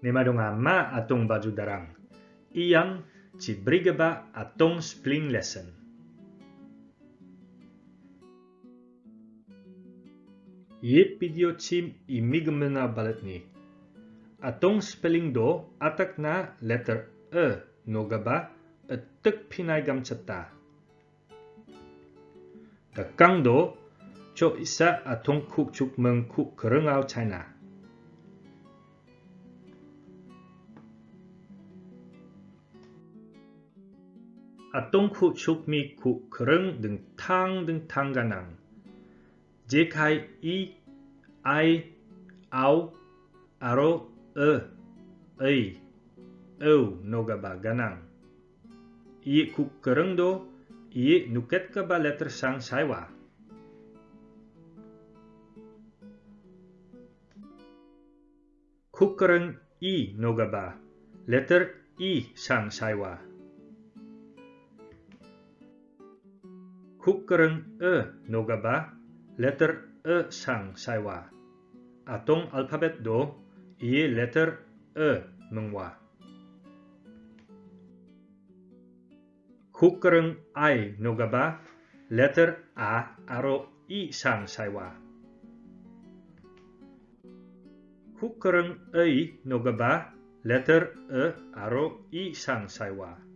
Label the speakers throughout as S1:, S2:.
S1: Nemadongama atong baju darang. Iyang ci brigaba atong spling lesson. Ye video chim imigmena balat ni. Atong spelling do atak na letter e nogaba etek pinay gam chata. Takang do cho isa atong kuk chuk meng kuk kerengau China. Atong kuk chuk mi kuk kereng deng tang deng tang ganang. Jekai i ai au aro e ei eu nogaba ganang. Iye kuk kereng do iye nuket ka ba letter sang saiwa. Kuk kereng i nogaba letter i sang saiwa. Kuk kereng e nogaba letter e sang saiwa. Atong alphabet do iye letter e mengwa. Kukereng ai nogaba letter a aro i sang saiwa. Kukereng ei nogaba letter e aro i sang saiwa.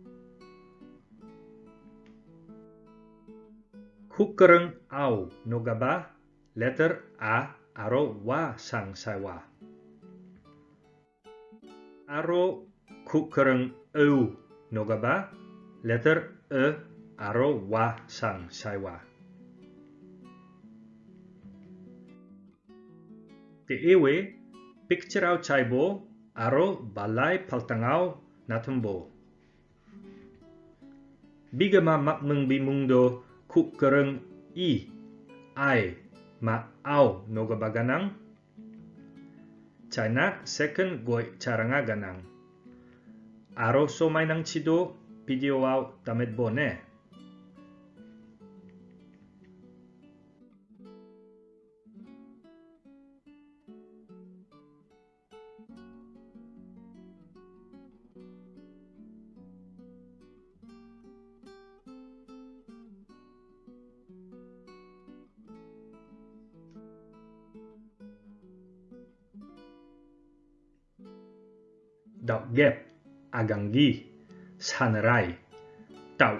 S1: Kukereng au nogaba letter a aro wa, sang saiwa. Aro kukereng eu nogaba letter e aro wa, sang saiwa. Te ewe picture au chaibo aro balai paltangau natumbo. Bigama makmeng bimungdo kuk kereng i ai ma au noga baganang. China second goi charanga ganang. Aro so mainang chido video au tamet bone. Đọc ghép, aganggi, sanerai, tau.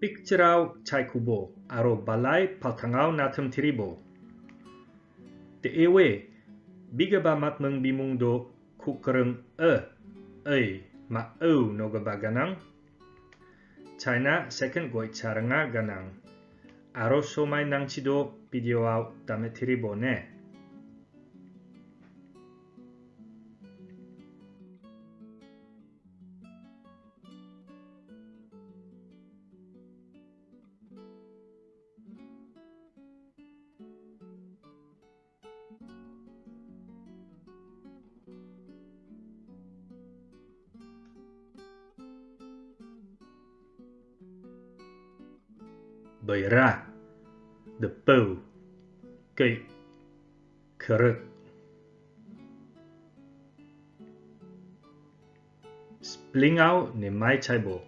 S1: Picturau chai kubo, aro balai paltangau natum tiribo. Te ewe, biga ba mat meng bimung do kukereng e, ei, ma au noga ba ganang. China second goi charanga ganang. Aroso mai nangchido videoa utame tiribone ra, the bow, cây, kırık. Spling out ne mai chai bo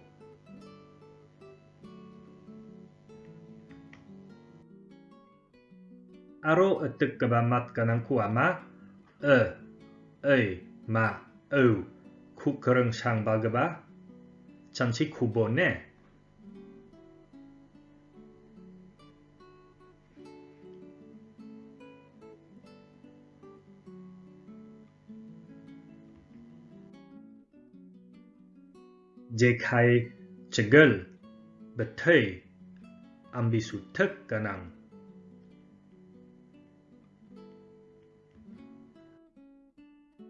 S1: Aro atuk ka etek kebamat kanang kuama, e, ờ, ei, ma, au, ku kereng sang ba ga ba chanchi ku bo ne jekai cegel betai ambisu tek kanang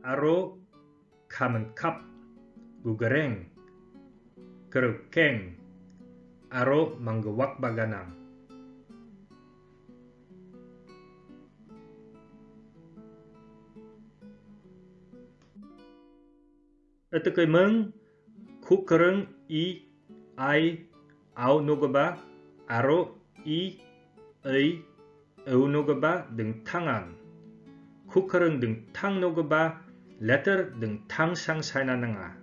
S1: aro kamen kap gugereng kerukeng. Aro manggawak baganang. Etekai meng kukereng i ai au nogaba aro i 의, 의노그바 등 탕안, 쿠커릉 등 탕노그바 letter 등 탕상 사이나능아.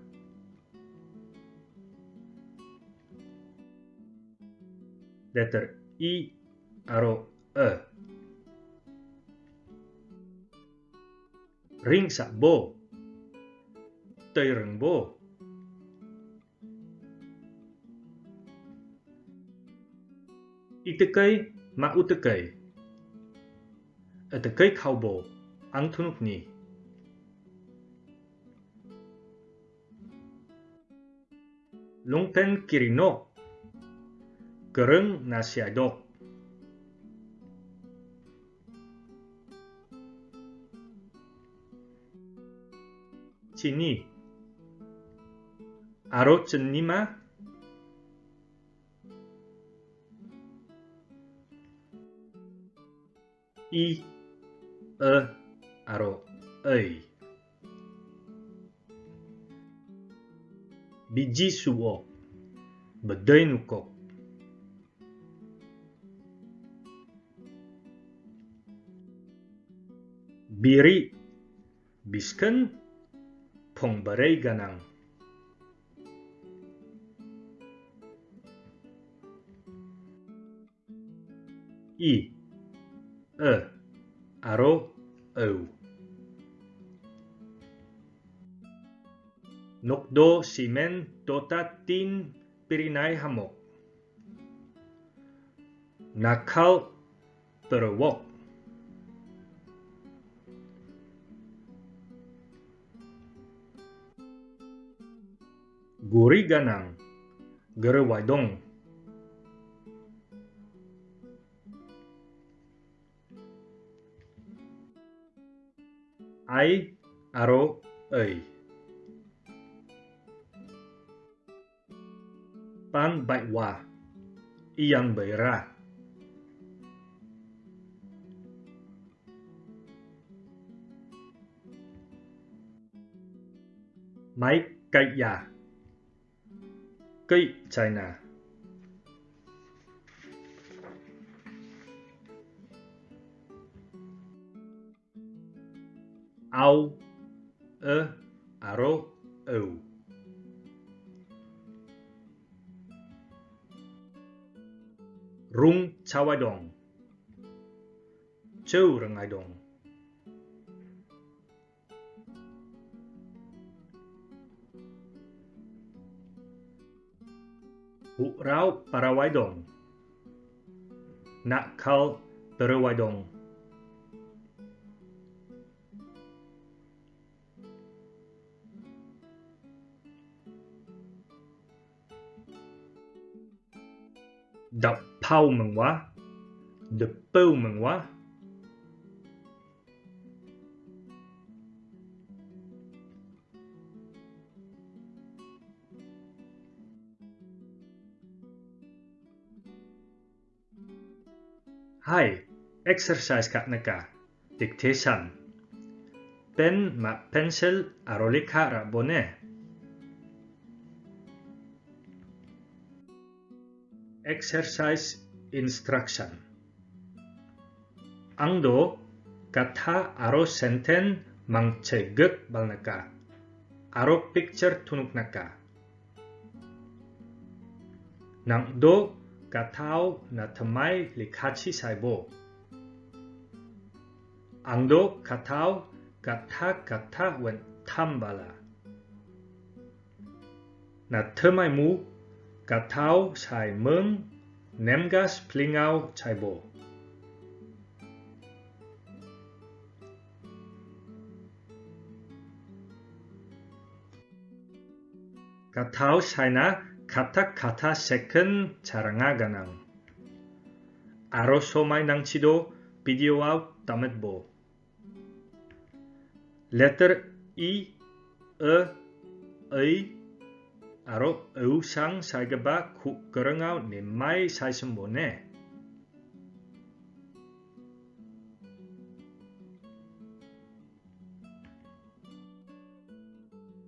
S1: letter E, aro, E. Ring sa bo. Tây rừng bo. Ităcăi ma utăcăi. Ităcăi caubo, antunukni. Lungpen kirino, grâng nasiado. Chini, arochenima, i e aro ei. Biji suo bedainuko biri bisken pongbarei ganang. I e, aro, eu. Nokdo simen tota tin pirinay hamok. Nakal terwok. Guri ganang, gerewadong. Ai aro ei pan bai wa iyang bai ra. Máy cây già cây China ao, a, aro, au. Rung chawadong. Chou rangaidong. Hu rao parawaidong. Nakal parawaidong. ดับเผ่ามึงวะดับเปิลมึงวะให้ exercise กันนะกะ dictation pen ma pencil arolika rabone exercise instruction. 앙도 kata aro senten mangchegut balnaka. Aro picture tunuknaka. Nangdo katao natamay likachi saibo. Angdo katao kata kata wen tambala. Natamay mu katao chai mơm nemgas plingao chai bo. Katao china kata kata second charanga ganang. Aro somai nang chido video out tamet bo. Letter I, E, 네 아로 의상 살가바 그랑아우 님마이 사신보네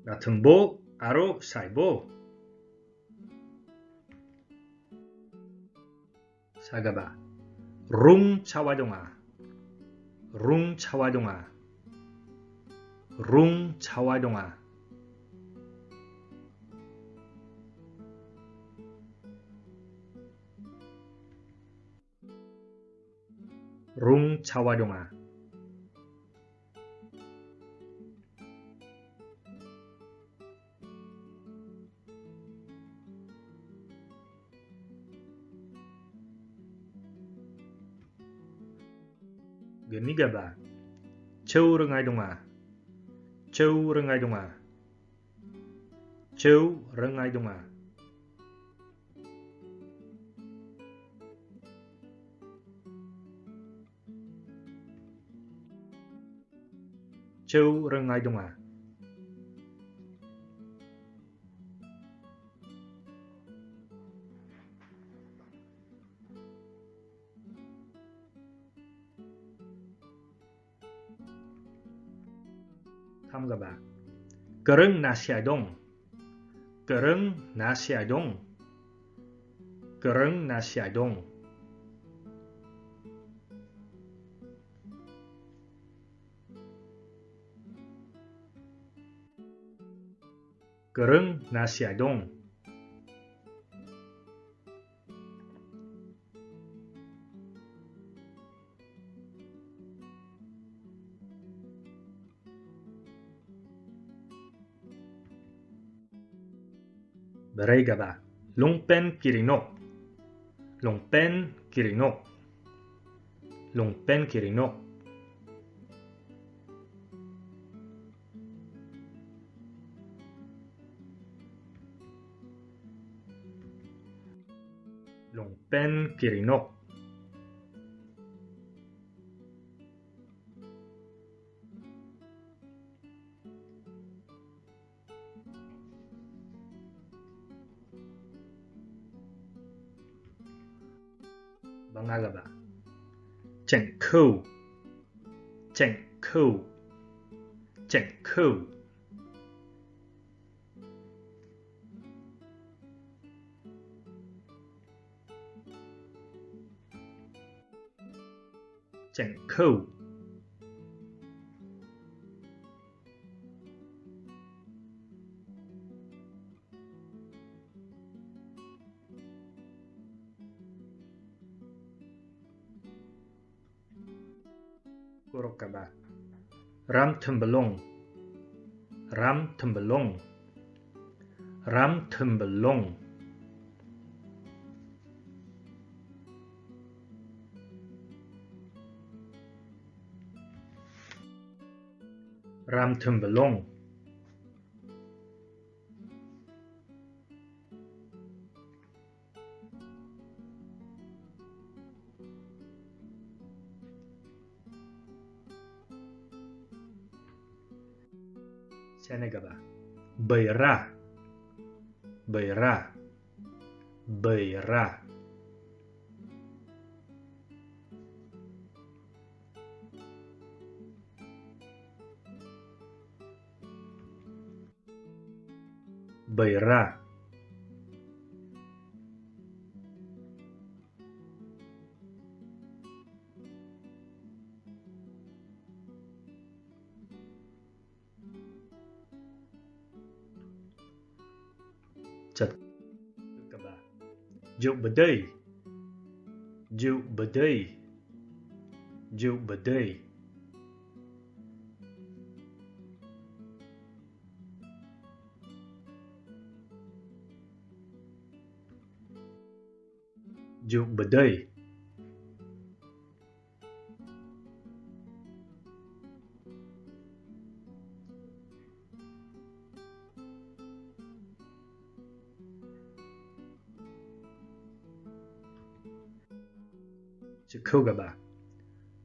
S1: 나등보 아로 사이보 사가바 룽 차와동아. 룽 차와동아. 룽 차와동아. Genigaba Châu Rengai Donga. Châu Rengai Donga. Châu Rengai Donga. Châu Rengai Donga à? Hamgaba Kereng nasiadong Kereng nasiadong Kereng nasiadong Kereng nasiadong Beregaba Longpen kirinok Longpen kirinok Longpen kirinok longpen kirinok. Vâng, Bangagaba cheng khu cheng khu cheng khu ចង្កូវគោរពកបារ៉ាំធំបឡុងរ៉ាំធំបឡុងរ៉ាំធំបឡុង Ram Tembelung Senegaba. Bayra. Bayra. Bayra. Bayra. Beira. Juk bedai. Juk bedai. Juk bedai. Dụng bờ đây chữ câu gặp bạn.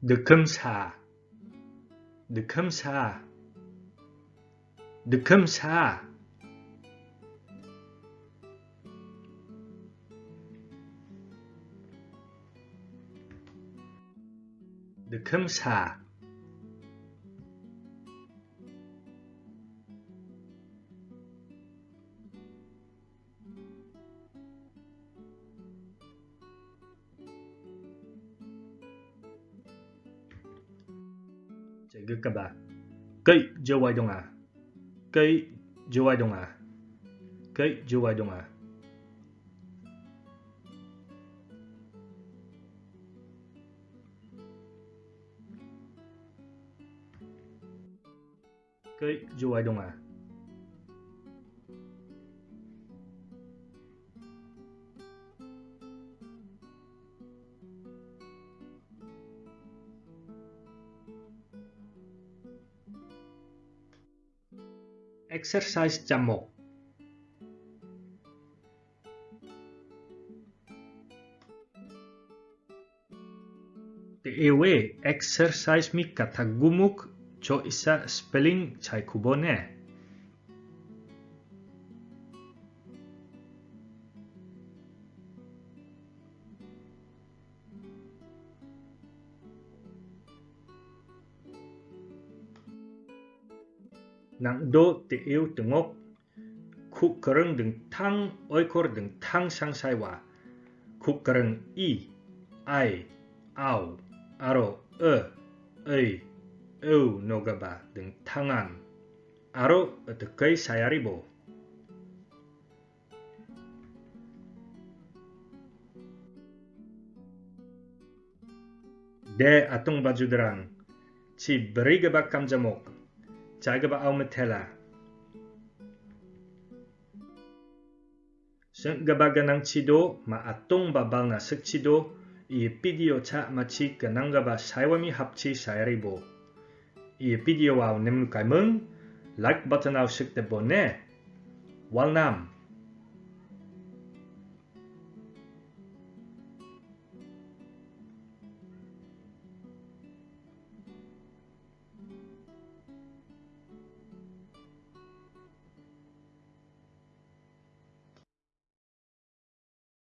S1: được khâm xà được khâm xà được khâm xà được khâm xà Chạy gực các bạn. Cây dơ quay đông à Cây dơ quay đông à Cây dơ quay đông à que dong lá. Exercise jamok. TEW exercise mi kata gumuk cho isa spelling chai kubone. nang do te yêu tengok khu kereng deng tang oikor deng tang sang sai wa khu kereng i ai au aro e ei eu nogaba dengan tangan aro tekai saya ribo. De atung baju derang, ci beri geba kamjamok, cai geba au metela. Seng geba ganang cido, ma atung babal na sek cido, iye pidio cak maci genang geba saiwami hapci saya ribo. 이 비디오와 sairibo. Video nem like button au sekte 월남 Walnam.